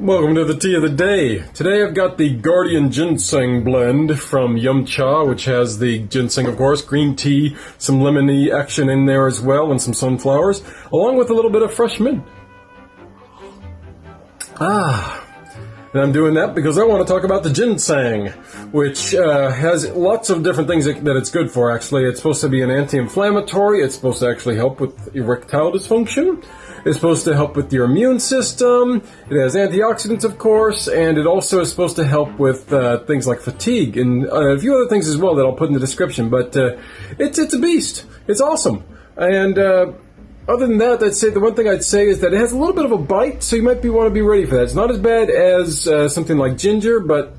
Welcome to the tea of the day. Today I've got the Guardian Ginseng blend from Yum Cha, which has the ginseng, of course, green tea, some lemony action in there as well, and some sunflowers, along with a little bit of fresh mint. Ah, and I'm doing that because I want to talk about the ginseng, which uh, has lots of different things that, it's good for, actually. It's supposed to be an anti-inflammatory. It's supposed to actually help with erectile dysfunction. It's supposed to help with your immune system. It has antioxidants, of course, and it also is supposed to help with uh, things like fatigue and uh, a few other things as well that I'll put in the description. But uh, it's it's a beast. It's awesome. And uh, other than that, I'd say the one thing I'd say is that it has a little bit of a bite, so you might be want to be ready for that. It's not as bad as uh, something like ginger, but